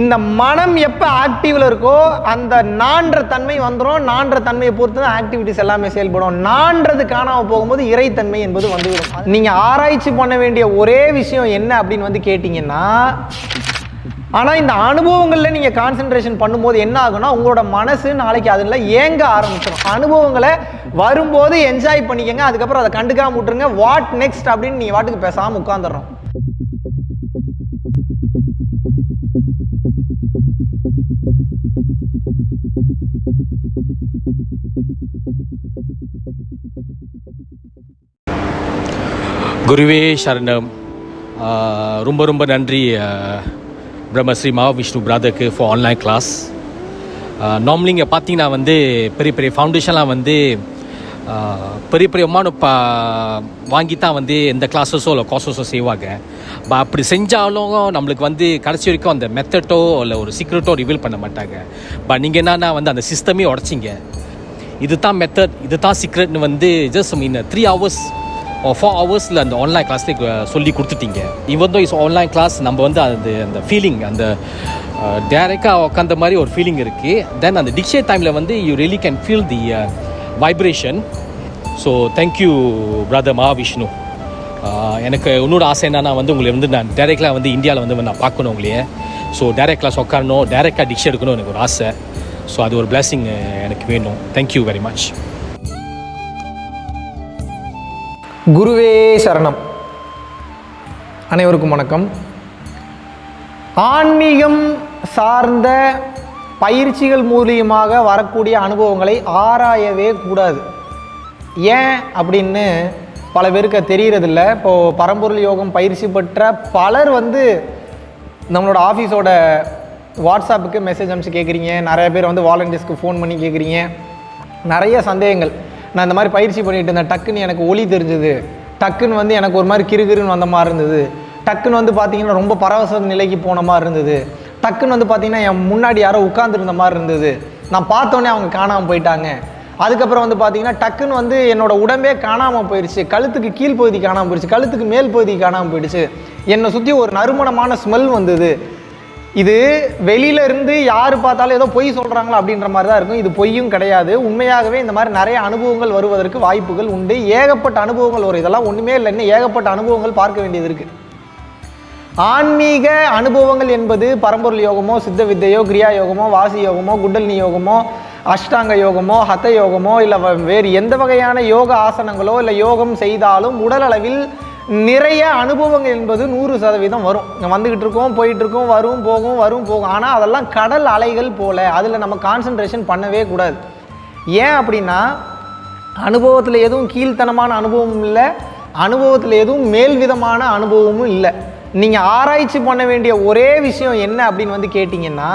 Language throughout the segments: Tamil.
இந்த மனம் எப்போ ஆக்டிவில் இருக்கோ அந்த நான்ற தன்மை வந்துடும் நான்ற தன்மையை பொறுத்து தான் ஆக்டிவிட்டிஸ் எல்லாமே செயல்படும். நான்றது காணாம போகும்போது இறைத்தன்மை என்பது வந்துவிடும். நீங்கள் ஆராய்ச்சி பண்ண வேண்டிய ஒரே விஷயம் என்ன அப்படின்னு வந்து கேட்டிங்கன்னா ஆனால் இந்த அனுபவங்களில் நீங்கள் கான்சென்ட்ரேஷன் பண்ணும்போது என்ன ஆகுனா உங்களோட மனசு நாளைக்கு அதில் ஏங்க ஆரம்பிச்சிடும் அனுபவங்களை வரும்போது என்ஜாய் பண்ணிக்கங்க அதுக்கப்புறம் அதை கண்டுக்காம விட்டுருங்க. வாட் நெக்ஸ்ட் அப்படின்னு நீங்கள் வாட்டுக்கு பேசாமல் உட்காந்துடுறோம் குருவே சரணம். ரொம்ப ரொம்ப நன்றி பிரம்மஸ்ரீ மகாவிஷ்ணு பிரதருக்கு ஃபார் ஆன்லைன் கிளாஸ் நார்மலி இங்கே பார்த்தீங்கன்னா வந்து பெரிய பெரிய ஃபவுண்டேஷன்லாம் வந்து பெரிய பெரிய அமௌண்ட் பா வாங்கி தான் வந்து எந்த கிளாஸஸோ இல்லை கோர்சஸோ செய்வாங்க. பட் அப்படி செஞ்சாலும் நம்மளுக்கு வந்து கடைசி வரைக்கும் அந்த மெத்தட்டோ இல்லை ஒரு சீக்ரெட்டோ ரிவீல் பண்ண மாட்டாங்க. பட் நீங்கள் என்னன்னா வந்து அந்த சிஸ்டமே உடச்சிங்க. இது தான் மெத்தட் இது தான் சீக்ரெட்னு வந்து just mean three hours four ஹவர்ஸில் அந்த ஆன்லைன் கிளாஸ்லேயே uh, சொல்லி கொடுத்துட்டீங்க. இவன் தோ இஸ் ஆன்லைன் கிளாஸ் நம்ம வந்து அது அந்த ஃபீலிங் அந்த டேரெக்டாக uh, உட்காந்த மாதிரி ஒரு ஃபீலிங் இருக்குது தென் அந்த டிக்ஷே டைமில் வந்து you really can feel the vibration so thank you brother Mahavishnu எனக்கு இன்னொரு ஆசை என்னன்னா வந்து உங்களை வந்து நான் டேரெக்டாக வந்து இந்தியாவில் வந்து நான் பார்க்கணும் உங்களையே. ஸோ டேரக்ட் கிளாஸ் உட்காரணும் டேரெக்டாக டிக்ஷே எடுக்கணும் எனக்கு ஒரு ஆசை. ஸோ அது ஒரு பிளெஸிங் uh, எனக்கு வேணும். தேங்க்யூ வெரி மச் குருவே சரணம். அனைவருக்கும் வணக்கம். ஆன்மீகம் சார்ந்த பயிற்சிகள் மூலியமாக வரக்கூடிய அனுபவங்களை ஆராயவே கூடாது. ஏன் அப்படின்னு பல பேருக்கு தெரிகிறதில்ல இப்போது பரம்பொருள் யோகம் பயிற்சி பெற்ற பலர் வந்து நம்மளோட ஆஃபீஸோட வாட்ஸ்அப்புக்கு மெசேஜ் அனுப்பிச்சு கேட்குறீங்க நிறைய பேர் வந்து வாலண்டியர்ஸ்க்கு ஃபோன் பண்ணி கேட்குறீங்க நிறைய சந்தேகங்கள். நான் இந்த மாதிரி பயிற்சி பண்ணிட்டு இருந்தேன். டக்குன்னு எனக்கு ஒளி தெரிஞ்சது. டக்குன்னு வந்து எனக்கு ஒரு மாதிரி கிறுகிறுன்னு வந்த மாதிரி இருந்தது. டக்குன்னு வந்து பார்த்தீங்கன்னா ரொம்ப பரவச நிலைக்கு போன மாதிரி இருந்தது. டக்குன்னு வந்து பார்த்தீங்கன்னா என் முன்னாடி யாரோ உட்காந்துருந்த மாதிரி இருந்தது. நான் பார்த்தோன்னே அவங்க காணாமல் போயிட்டாங்க. அதுக்கப்புறம் வந்து பார்த்தீங்கன்னா டக்குன்னு வந்து என்னோட உடம்பே காணாமல் போயிடுச்சு கழுத்துக்கு கீழ் பகுதி காணாமல் போயிடுச்சு கழுத்துக்கு மேல் பகுதி காணாமல் போயிடுச்சு. என்னை சுற்றி ஒரு நறுமணமான ஸ்மெல் வந்தது. இது வெளியில இருந்து யார் பார்த்தாலும் ஏதோ பொய் சொல்கிறாங்களா அப்படின்ற மாதிரி தான் இருக்கும். இது பொய்யும் கிடையாது. உண்மையாகவே இந்த மாதிரி நிறைய அனுபவங்கள் வருவதற்கு வாய்ப்புகள் உண்டு. ஏகப்பட்ட அனுபவங்கள் வரும். இதெல்லாம் ஒன்றுமே இல்லை. இன்னும் ஏகப்பட்ட அனுபவங்கள் பார்க்க வேண்டியது இருக்குது ஆன்மீக அனுபவங்கள் என்பது பரம்பொருள் யோகமோ சித்த வித்தையோ கிரியா யோகமோ வாசி யோகமோ குண்டலினி யோகமோ அஷ்டாங்க யோகமோ ஹத யோகமோ இல்லை வேறு எந்த வகையான யோக ஆசனங்களோ இல்லை யோகம் செய்தாலும் உடல் அளவில் நிறைய அனுபவங்கள் என்பது நூறு சதவீதம் வரும். வந்துக்கிட்டு இருக்கோம் போயிட்டு இருக்கோம் வரும் போகும் வரும் போகும். ஆனால் அதெல்லாம் கடல் அலைகள் போல அதில் நம்ம கான்சென்ட்ரேஷன் பண்ணவே கூடாது. ஏன் அப்படின்னா அனுபவத்தில் எதுவும் கீழ்த்தனமான அனுபவமும் இல்லை அனுபவத்தில் எதுவும் மேல் விதமான அனுபவமும் இல்லை. நீங்கள் ஆராய்ச்சி பண்ண வேண்டிய ஒரே விஷயம் என்ன அப்படின்னு வந்து கேட்டிங்கன்னா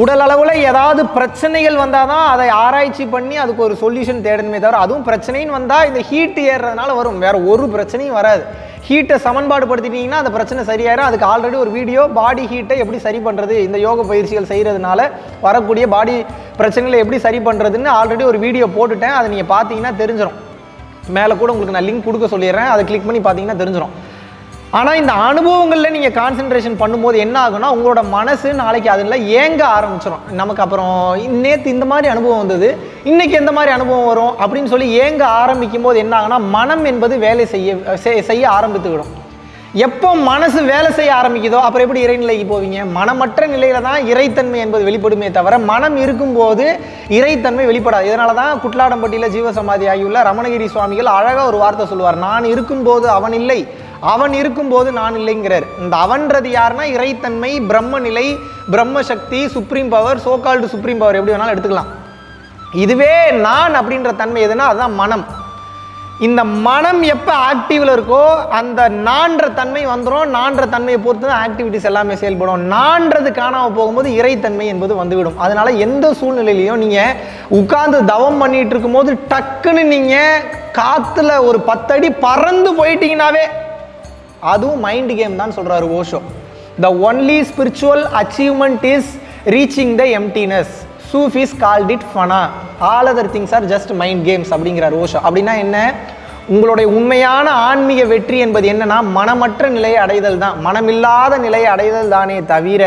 உடல் அளவில் ஏதாவது பிரச்சனைகள் வந்தால் தான் அதை ஆராய்ச்சி பண்ணி அதுக்கு ஒரு சொல்யூஷன் தேடணுமே தவிர அதுவும் பிரச்சனைன்னு வந்தால் இந்த ஹீட் ஏறுறதுனால வரும். வேற ஒரு பிரச்சனையும் வராது. ஹீட்டை சமன்பாடு படுத்திட்டிங்கன்னா அந்த பிரச்சனை சரியாயிரும். அதுக்கு ஆல்ரெடி ஒரு வீடியோ பாடி ஹீட்டை எப்படி சரி பண்ணுறது இந்த யோக பயிற்சிகள் செய்கிறதுனால வரக்கூடிய பாடி பிரச்சனைகளை எப்படி சரி பண்ணுறதுன்னு ஆல்ரெடி ஒரு வீடியோ போட்டுட்டேன். அதை நீங்கள் பார்த்தீங்கன்னா தெரிஞ்சிடும் மேலே கூட உங்களுக்கு நான் லிங்க் கொடுக்க சொல்லிடுறேன். அதை கிளிக் பண்ணி பார்த்தீங்கன்னா தெரிஞ்சிடும் ஆனால் இந்த அனுபவங்களில் நீங்கள் கான்சென்ட்ரேஷன் பண்ணும்போது என்ன ஆகுனா உங்களோட மனசு நாளைக்கு அதில் ஏங்க ஆரம்பிச்சிடும் நமக்கு அப்புறம் நேற்று இந்த மாதிரி அனுபவம் வந்தது இன்றைக்கி எந்த மாதிரி அனுபவம் வரும் அப்படின்னு சொல்லி ஏங்க ஆரம்பிக்கும் போது என்ன ஆகுனா மனம் என்பது வேலை செய்ய செய்- செய்ய ஆரம்பித்துவிடும். எப்போ மனசு வேலை செய்ய ஆரம்பிக்குதோ அப்புறம் எப்படி இறைநிலைக்கு போவீங்க? மனமற்ற நிலையில தான் இறைத்தன்மை என்பது வெளிப்படுமே தவிர மனம் இருக்கும்போது இறைத்தன்மை வெளிப்படாது. இதனால தான் குட்லாடம்பட்டியில் ஜீவசமாதி ஆகியுள்ள ரமணகிரி சுவாமிகள் அழகாக ஒரு வார்த்தை சொல்லுவார். நான் இருக்கும்போது அவன் இல்லை அவன் இருக்கும்போது நான் இல்லைங்கிறார். இந்த அவன்றது யாருன்னா இறைத்தன்மை பிரம்ம நிலை பிரம்ம சக்தி supreme power so called supreme power எப்படி வேணாலும் எடுத்துக்கலாம். இதுவே நான் அப்படின்ற தன்மை எதுனா அதுதான் மனம். இந்த மனம் எப்போ ஆக்டிவில் இருக்கோ அந்த நான்ற தன்மை வந்துடும் நான்ற தன்மையை பொறுத்து தான் ஆக்டிவிட்டிஸ் எல்லாமே செயல்படும். நான்றது காணாமல் போகும்போது இறைத்தன்மை என்பது வந்துவிடும். அதனால் எந்த சூழ்நிலையிலையும் நீங்கள் உட்கார்ந்து தவம் பண்ணிகிட்டு இருக்கும்போது டக்குன்னு நீங்கள் காற்றுல ஒரு பத்தடி பறந்து போயிட்டீங்கன்னாவே அதுவும் மைண்ட் கேம் தான் சொல்கிறாரு Osho. The only spiritual achievement is reaching the emptiness Sufis called it fauna all other things are just mind games அப்படிங்கிறார் ஓஷோ. அப்படின்னா என்ன? உங்களுடைய உண்மையான ஆன்மீக வெற்றி என்பது என்னன்னா மனமற்ற நிலையை அடைதல் தான். மனமில்லாத நிலையை அடைதல் தானே தவிர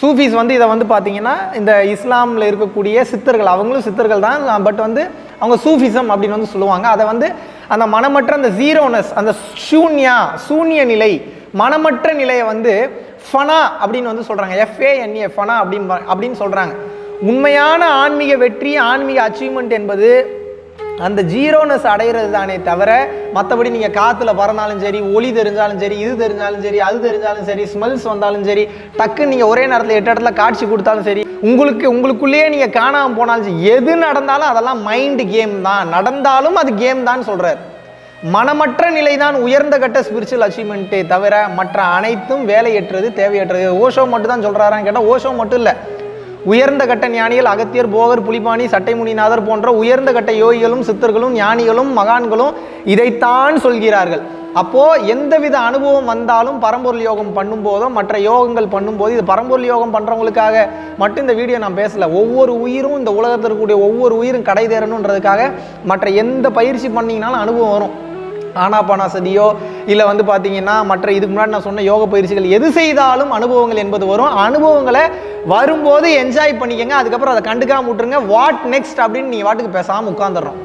சூஃபீஸ் வந்து இதை வந்து பார்த்தீங்கன்னா இந்த இஸ்லாமில் இருக்கக்கூடிய சித்தர்கள் அவங்களும் சித்தர்கள் தான் பட் வந்து அவங்க சூஃபிசம் அப்படின்னு வந்து சொல்லுவாங்க. அதை வந்து அந்த மனமற்ற அந்த ஜீரோனஸ் அந்த சூன்யா சூன்ய நிலை மனமற்ற நிலையை வந்து ஃபனா அப்படின்னு வந்து சொல்கிறாங்க எஃப்ஏஎன்ஏ ஃபனா அப்படின்னு அப்படின்னு சொல்கிறாங்க உண்மையான ஆன்மீக வெற்றி ஆன்மீக அச்சீவ்மெண்ட் என்பது அந்த ஜீரோனஸ் அடையிறது தானே தவிர மற்றபடி நீங்கள் காற்றுல பறந்தாலும் சரி ஒளி தெரிஞ்சாலும் சரி இது தெரிஞ்சாலும் சரி அது தெரிஞ்சாலும் சரி ஸ்மெல்ஸ் வந்தாலும் சரி டக்குன்னு நீங்கள் ஒரே நேரத்தில் எட்டு இடத்துல காட்சி கொடுத்தாலும் சரி உங்களுக்கு உங்களுக்குள்ளேயே நீங்கள் காணாமல் போனாலும் சரி எது நடந்தாலும் அதெல்லாம் மைண்டு கேம் தான். நடந்தாலும் அது கேம் தான் சொல்கிறார் மனமற்ற நிலை தான் உயர்ந்த கட்ட ஸ்பிரிச்சுவல் அச்சீவ்மெண்ட்டே தவிர மற்ற அனைத்தும் வேலையற்றது தேவையற்றது. ஓஷோ மட்டும் தான் சொல்கிறாரான்னு கேட்டால் ஓஷோ மட்டும் இல்லை. உயர்ந்த கட்ட ஞானிகள் அகத்தியர் போகர் புலிபாணி சட்டைமுனிநாதர் போன்ற உயர்ந்த கட்ட யோகிகளும் சித்தர்களும் ஞானிகளும் மகான்களும் இதைத்தான் சொல்கிறார்கள். அப்போ எந்தவித அனுபவம் வந்தாலும் பரம்பொருள் யோகம் பண்ணும்போதோ மற்ற யோகங்கள் பண்ணும்போது இது பரம்பொருள் யோகம் பண்ணுறவங்களுக்காக மட்டும் இந்த வீடியோ நான் பேசலை. ஒவ்வொரு உயிரும் இந்த உலகத்தில் இருக்கக்கூடிய ஒவ்வொரு உயிரும் கடை தேரணுன்றதுக்காக மற்ற எந்த பயிற்சி பண்ணிங்கனாலும் அனுபவம் வரும். ஆனாபானாசதியோ இல்லை வந்து பார்த்தீங்கன்னா மற்ற இதுக்கு முன்னாடி நான் சொன்ன யோக பயிற்சிகள் எது செய்தாலும் அனுபவங்கள் என்பது வரும். அனுபவங்களை வரும்போது என்ஜாய் பண்ணிக்கங்க அதுக்கப்புறம் அதை கண்டுக்காம விட்டுருங்க. வாட் நெக்ஸ்ட் அப்படின்னு நீங்கள் வாட்டுக்கு பேசாமல் உட்காந்துடுறோம்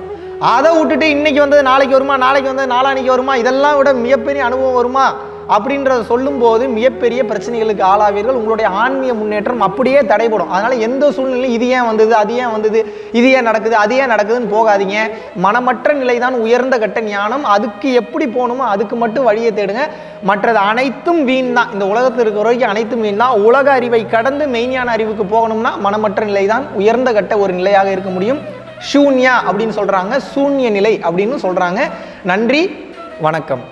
அதை விட்டுட்டு இன்னைக்கு வந்தது நாளைக்கு வருமா நாளைக்கு வந்தது நாளான்னைக்கு வருமா இதெல்லாம் விட மிகப்பெரிய அனுபவம் வருமா? அப்படின்றத சொல்லும்போது மிகப்பெரிய பிரச்சனைகளுக்கு ஆளாவீர்கள். உங்களுடைய ஆன்மீக முன்னேற்றம் அப்படியே தடைபடும். அதனால் எந்த சூழ்நிலையும் இது ஏன் வந்தது அது ஏன் வந்தது இது ஏன் நடக்குது அது ஏன் நடக்குதுன்னு போகாதீங்க. மனமற்ற நிலை தான் உயர்ந்த கட்ட ஞானம். அதுக்கு எப்படி போகணுமோ அதுக்கு மட்டும் வழியை தேடுங்க. மற்றது அனைத்தும் வீண் தான். இந்த உலகத்தில் இருக்கிற வரைக்கும் அனைத்தும் வீண் தான். உலக அறிவை கடந்து மெய்ஞான அறிவுக்கு போகணும்னா மனமற்ற நிலை தான் உயர்ந்த கட்ட ஒரு நிலையாக இருக்க முடியும். ஷூன்யா அப்படின்னு சொல்கிறாங்க சூன்ய நிலை அப்படின்னு சொல்கிறாங்க நன்றி வணக்கம்.